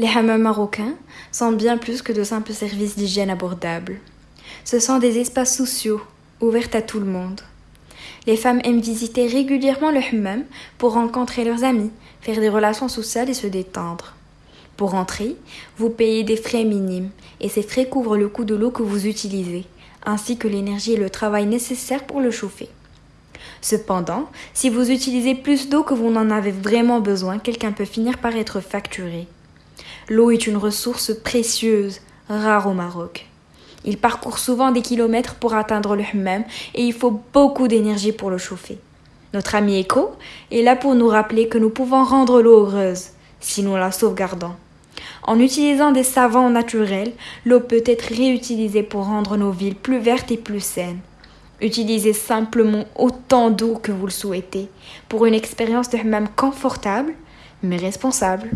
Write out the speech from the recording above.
Les hammams marocains sont bien plus que de simples services d'hygiène abordables. Ce sont des espaces sociaux, ouverts à tout le monde. Les femmes aiment visiter régulièrement le hammam pour rencontrer leurs amis, faire des relations sociales et se détendre. Pour entrer, vous payez des frais minimes et ces frais couvrent le coût de l'eau que vous utilisez, ainsi que l'énergie et le travail nécessaires pour le chauffer. Cependant, si vous utilisez plus d'eau que vous n'en avez vraiment besoin, quelqu'un peut finir par être facturé. L'eau est une ressource précieuse, rare au Maroc. Il parcourt souvent des kilomètres pour atteindre le hammam et il faut beaucoup d'énergie pour le chauffer. Notre ami Echo est là pour nous rappeler que nous pouvons rendre l'eau heureuse si nous la sauvegardons. En utilisant des savants naturels, l'eau peut être réutilisée pour rendre nos villes plus vertes et plus saines. Utilisez simplement autant d'eau que vous le souhaitez pour une expérience de hammam confortable mais responsable.